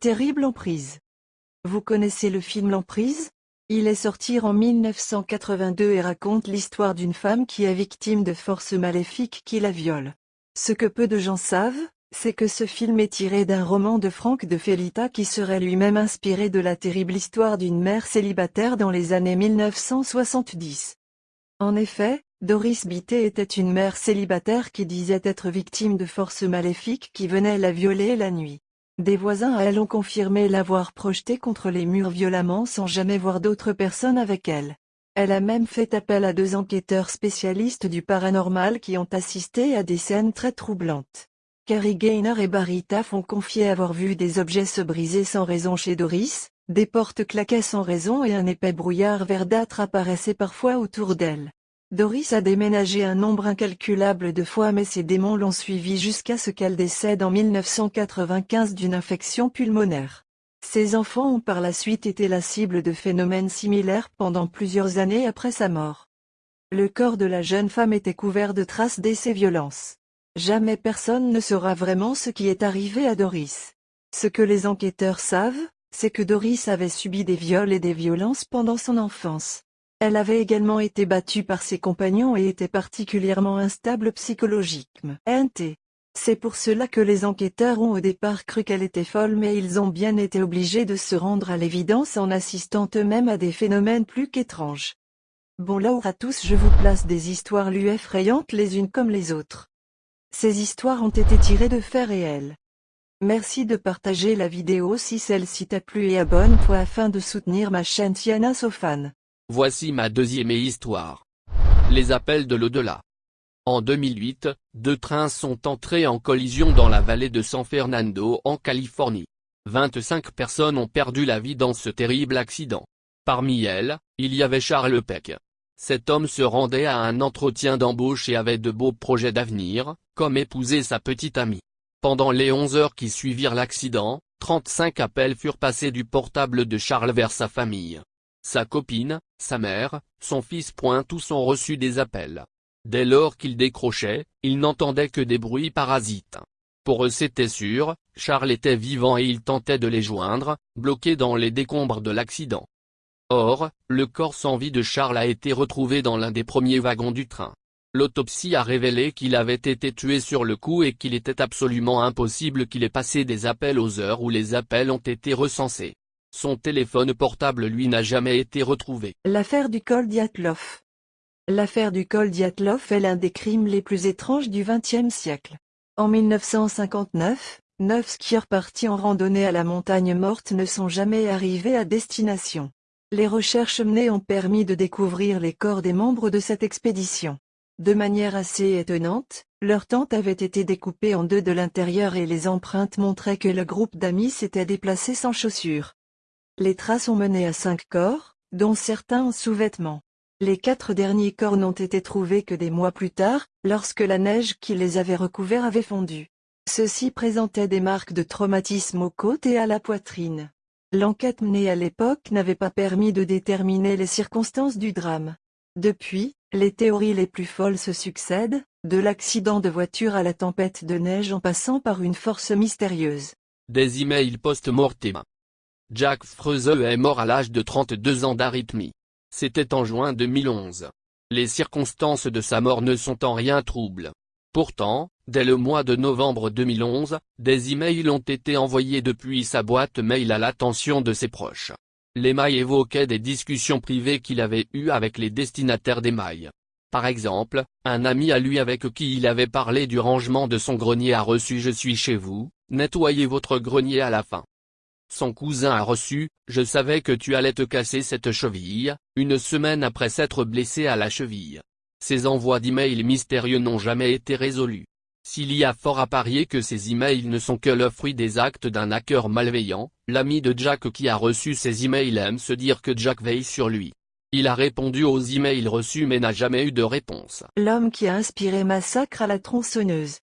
Terrible emprise. Vous connaissez le film L'emprise? Il est sorti en 1982 et raconte l'histoire d'une femme qui est victime de forces maléfiques qui la violent. Ce que peu de gens savent, c'est que ce film est tiré d'un roman de Franck de Felita qui serait lui-même inspiré de la terrible histoire d'une mère célibataire dans les années 1970. En effet, Doris Bitté était une mère célibataire qui disait être victime de forces maléfiques qui venaient la violer la nuit. Des voisins à elle ont confirmé l'avoir projetée contre les murs violemment sans jamais voir d'autres personnes avec elle. Elle a même fait appel à deux enquêteurs spécialistes du paranormal qui ont assisté à des scènes très troublantes. Carrie Gaynor et Barry Taff ont confié avoir vu des objets se briser sans raison chez Doris, des portes claquaient sans raison et un épais brouillard verdâtre apparaissait parfois autour d'elle. Doris a déménagé un nombre incalculable de fois mais ses démons l'ont suivi jusqu'à ce qu'elle décède en 1995 d'une infection pulmonaire. Ses enfants ont par la suite été la cible de phénomènes similaires pendant plusieurs années après sa mort. Le corps de la jeune femme était couvert de traces d'essais violences. Jamais personne ne saura vraiment ce qui est arrivé à Doris. Ce que les enquêteurs savent, c'est que Doris avait subi des viols et des violences pendant son enfance. Elle avait également été battue par ses compagnons et était particulièrement instable psychologiquement. NT. C'est pour cela que les enquêteurs ont au départ cru qu'elle était folle mais ils ont bien été obligés de se rendre à l'évidence en assistant eux-mêmes à des phénomènes plus qu'étranges. Bon là à tous je vous place des histoires lui effrayantes les unes comme les autres. Ces histoires ont été tirées de faits réels. Merci de partager la vidéo si celle-ci t'a plu et abonne-toi afin de soutenir ma chaîne Tiana Sofan. Voici ma deuxième histoire. Les appels de l'au-delà. En 2008, deux trains sont entrés en collision dans la vallée de San Fernando en Californie. 25 personnes ont perdu la vie dans ce terrible accident. Parmi elles, il y avait Charles Peck, cet homme se rendait à un entretien d'embauche et avait de beaux projets d'avenir, comme épouser sa petite amie. Pendant les 11 heures qui suivirent l'accident, 35 appels furent passés du portable de Charles vers sa famille. Sa copine, sa mère, son fils point tous ont reçu des appels. Dès lors qu'il décrochait, il n'entendait que des bruits parasites. Pour eux c'était sûr, Charles était vivant et il tentait de les joindre, bloqués dans les décombres de l'accident. Or, le corps sans vie de Charles a été retrouvé dans l'un des premiers wagons du train. L'autopsie a révélé qu'il avait été tué sur le coup et qu'il était absolument impossible qu'il ait passé des appels aux heures où les appels ont été recensés. Son téléphone portable lui n'a jamais été retrouvé. L'affaire du col Diatlov L'affaire du col Diatlov est l'un des crimes les plus étranges du XXe siècle. En 1959, neuf skieurs partis en randonnée à la montagne morte ne sont jamais arrivés à destination. Les recherches menées ont permis de découvrir les corps des membres de cette expédition. De manière assez étonnante, leur tente avait été découpée en deux de l'intérieur et les empreintes montraient que le groupe d'amis s'était déplacé sans chaussures. Les traces ont mené à cinq corps, dont certains en sous-vêtements. Les quatre derniers corps n'ont été trouvés que des mois plus tard, lorsque la neige qui les avait recouverts avait fondu. Ceux-ci présentaient des marques de traumatisme aux côtes et à la poitrine. L'enquête menée à l'époque n'avait pas permis de déterminer les circonstances du drame. Depuis, les théories les plus folles se succèdent, de l'accident de voiture à la tempête de neige en passant par une force mystérieuse. Des emails post-mortem. Jack Freuse est mort à l'âge de 32 ans d'arythmie. C'était en juin 2011. Les circonstances de sa mort ne sont en rien troubles. Pourtant, dès le mois de novembre 2011, des emails ont été envoyés depuis sa boîte mail à l'attention de ses proches. Les mails évoquaient des discussions privées qu'il avait eues avec les destinataires des mails. Par exemple, un ami à lui avec qui il avait parlé du rangement de son grenier a reçu « Je suis chez vous, nettoyez votre grenier à la fin ». Son cousin a reçu « Je savais que tu allais te casser cette cheville », une semaine après s'être blessé à la cheville. Ces envois d'emails mystérieux n'ont jamais été résolus. S'il y a fort à parier que ces emails ne sont que le fruit des actes d'un hacker malveillant, l'ami de Jack qui a reçu ces emails aime se dire que Jack veille sur lui. Il a répondu aux emails reçus mais n'a jamais eu de réponse. L'homme qui a inspiré Massacre à la tronçonneuse.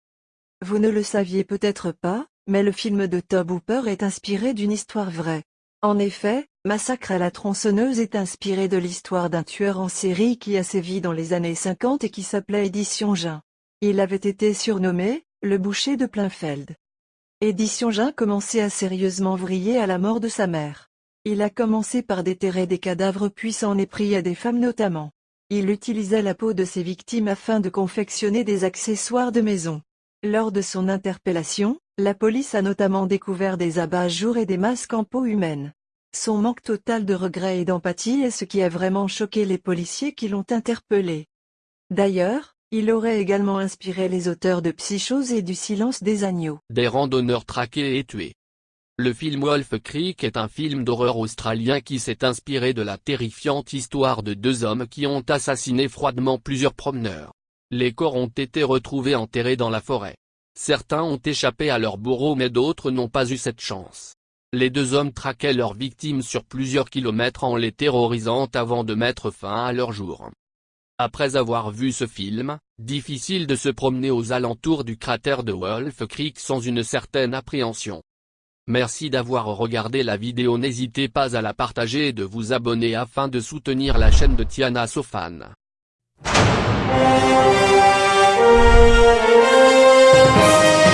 Vous ne le saviez peut-être pas, mais le film de Tob Hooper est inspiré d'une histoire vraie. En effet, Massacre à la tronçonneuse est inspiré de l'histoire d'un tueur en série qui a sévi dans les années 50 et qui s'appelait Édition Jean. Il avait été surnommé, le boucher de Plainfeld. Édition Jean commençait à sérieusement vriller à la mort de sa mère. Il a commencé par déterrer des cadavres puis s'en est pris à des femmes notamment. Il utilisait la peau de ses victimes afin de confectionner des accessoires de maison. Lors de son interpellation, la police a notamment découvert des abat-jours et des masques en peau humaine. Son manque total de regret et d'empathie est ce qui a vraiment choqué les policiers qui l'ont interpellé. D'ailleurs, il aurait également inspiré les auteurs de Psychose et du Silence des agneaux. Des randonneurs traqués et tués. Le film Wolf Creek est un film d'horreur australien qui s'est inspiré de la terrifiante histoire de deux hommes qui ont assassiné froidement plusieurs promeneurs. Les corps ont été retrouvés enterrés dans la forêt. Certains ont échappé à leur bourreau mais d'autres n'ont pas eu cette chance. Les deux hommes traquaient leurs victimes sur plusieurs kilomètres en les terrorisant avant de mettre fin à leur jour. Après avoir vu ce film, difficile de se promener aux alentours du cratère de Wolf Creek sans une certaine appréhension. Merci d'avoir regardé la vidéo n'hésitez pas à la partager et de vous abonner afin de soutenir la chaîne de Tiana Sofan. Thank you.